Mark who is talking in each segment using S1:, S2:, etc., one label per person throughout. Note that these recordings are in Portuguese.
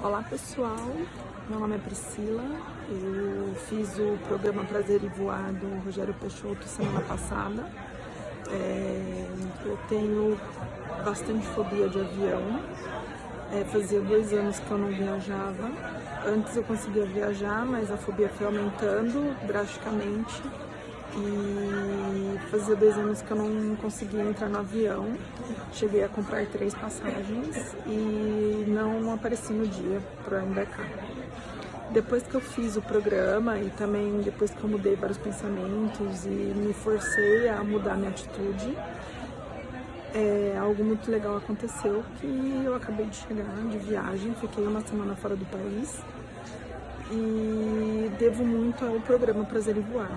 S1: Olá pessoal, meu nome é Priscila, eu fiz o programa Prazer e Voar do Rogério Peixoto semana passada. É, eu tenho bastante fobia de avião, é, fazia dois anos que eu não viajava. Antes eu conseguia viajar, mas a fobia foi aumentando drasticamente e fazia dois anos que eu não conseguia entrar no avião. Cheguei a comprar três passagens e não apareci no dia para embarcar. Depois que eu fiz o programa e também depois que eu mudei vários pensamentos e me forcei a mudar minha atitude, é, algo muito legal aconteceu que eu acabei de chegar de viagem, fiquei uma semana fora do país e devo muito ao programa Prazer em Voar.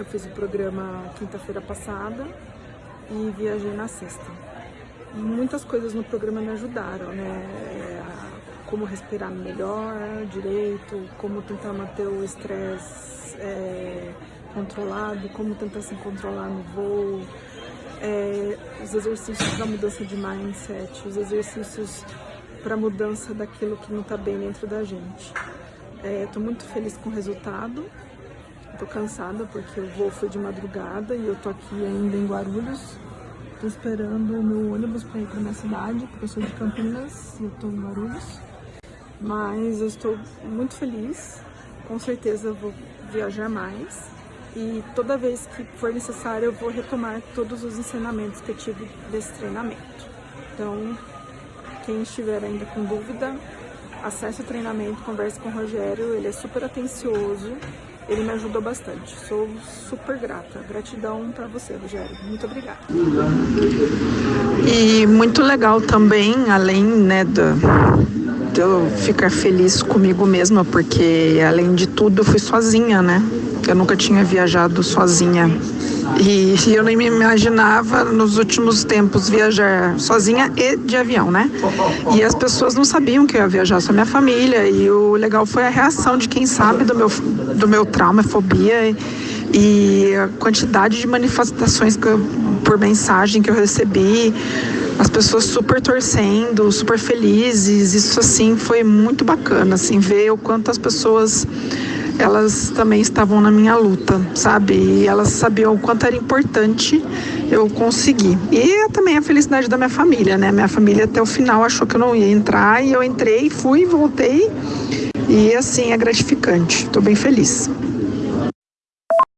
S1: Eu fiz o programa quinta-feira passada e viajei na sexta. Muitas coisas no programa me ajudaram, né? Como respirar melhor, direito, como tentar manter o estresse é, controlado, como tentar se controlar no voo, é, os exercícios da mudança de mindset, os exercícios para mudança daquilo que não está bem dentro da gente. Estou é, muito feliz com o resultado, Tô cansada porque o voo foi de madrugada e eu tô aqui ainda em Guarulhos. Tô esperando o meu ônibus para ir pra minha cidade, porque eu sou de Campinas e eu tô em Guarulhos. Mas eu estou muito feliz, com certeza eu vou viajar mais. E toda vez que for necessário eu vou retomar todos os ensinamentos que eu tive desse treinamento. Então, quem estiver ainda com dúvida, acesse o treinamento, converse com o Rogério, ele é super atencioso ele me ajudou bastante. Sou super grata. Gratidão para você, Rogério. Muito obrigada.
S2: E muito legal também, além né, eu ficar feliz comigo mesma, porque além de tudo eu fui sozinha, né? Eu nunca tinha viajado sozinha e, eu nem me imaginava nos últimos tempos viajar sozinha e de avião, né? E as pessoas não sabiam que eu ia viajar, só minha família. E o legal foi a reação de quem sabe do meu, do meu trauma, fobia e, e a quantidade de manifestações eu, por mensagem que eu recebi. As pessoas super torcendo, super felizes. Isso assim foi muito bacana, assim, ver o quanto as pessoas elas também estavam na minha luta, sabe? E elas sabiam o quanto era importante eu conseguir. E também a felicidade da minha família, né? Minha família até o final achou que eu não ia entrar e eu entrei, fui, voltei. E assim é gratificante. Estou bem feliz.